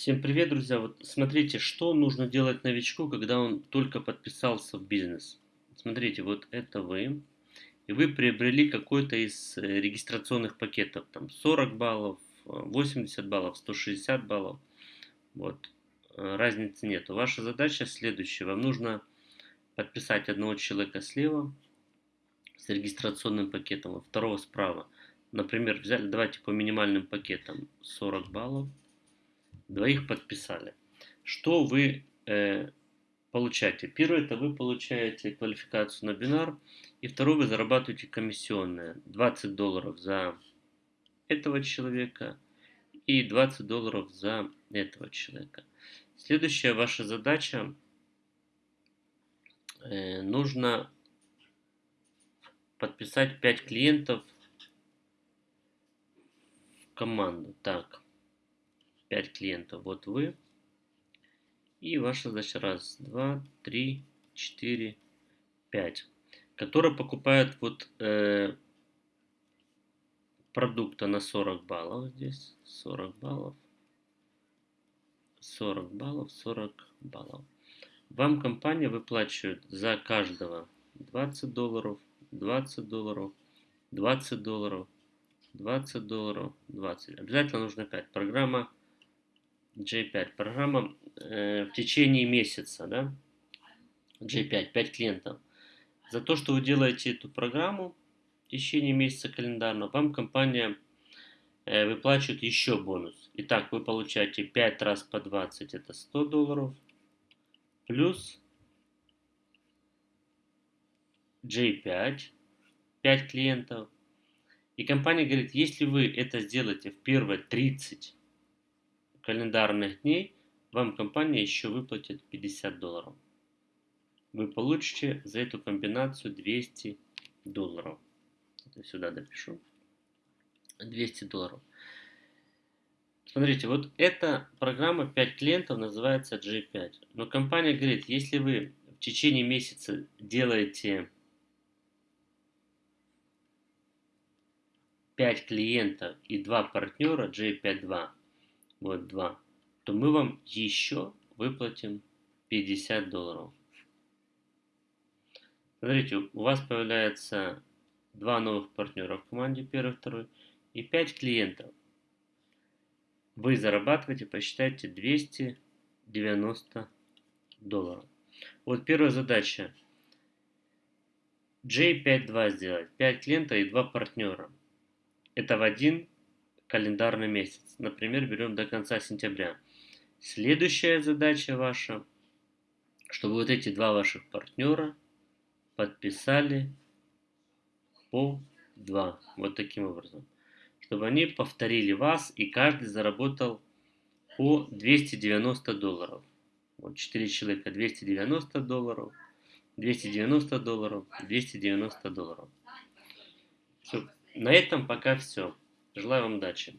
Всем привет, друзья! Вот смотрите, что нужно делать новичку, когда он только подписался в бизнес. Смотрите, вот это вы, и вы приобрели какой-то из э, регистрационных пакетов, там 40 баллов, 80 баллов, 160 баллов. Вот, э, разницы нет. Ваша задача следующая. Вам нужно подписать одного человека слева с регистрационным пакетом, а второго справа. Например, взяли, давайте по минимальным пакетам 40 баллов двоих подписали. Что вы э, получаете? Первое, это вы получаете квалификацию на бинар, и второе, вы зарабатываете комиссионные. 20 долларов за этого человека и 20 долларов за этого человека. Следующая ваша задача, э, нужно подписать 5 клиентов в команду. Так, 5 клиентов. Вот вы. И ваша задача раз, два, три, четыре, пять. Которые покупают вот э, продукта на 40 баллов здесь. 40 баллов. 40 баллов, 40 баллов. Вам компания выплачивает за каждого 20 долларов, 20 долларов, 20 долларов, 20 долларов, 20. Обязательно нужно 5. Программа J5. Программа э, в течение месяца, да? J5, 5 клиентов. За то, что вы делаете эту программу в течение месяца календарного, вам компания э, выплачивает еще бонус. Итак, вы получаете 5 раз по 20, это 100 долларов, плюс J5, 5 клиентов. И компания говорит, если вы это сделаете в первые 30 календарных дней вам компания еще выплатит 50 долларов. Вы получите за эту комбинацию 200 долларов. Это сюда допишу. 200 долларов. Смотрите, вот эта программа 5 клиентов называется G5. Но компания говорит, если вы в течение месяца делаете 5 клиентов и 2 партнера G5.2, вот 2, то мы вам еще выплатим 50 долларов. Смотрите, у вас появляется два новых партнера в команде, первый, второй, и 5 клиентов. Вы зарабатываете, посчитайте, 290 долларов. Вот первая задача. J52 сделать. 5 клиентов и 2 партнера. Это в один календарный месяц. Например, берем до конца сентября. Следующая задача ваша, чтобы вот эти два ваших партнера подписали по 2. Вот таким образом. Чтобы они повторили вас и каждый заработал по 290 долларов. Вот 4 человека 290 долларов, 290 долларов, 290 долларов. Все. На этом пока все. Желаю вам удачи.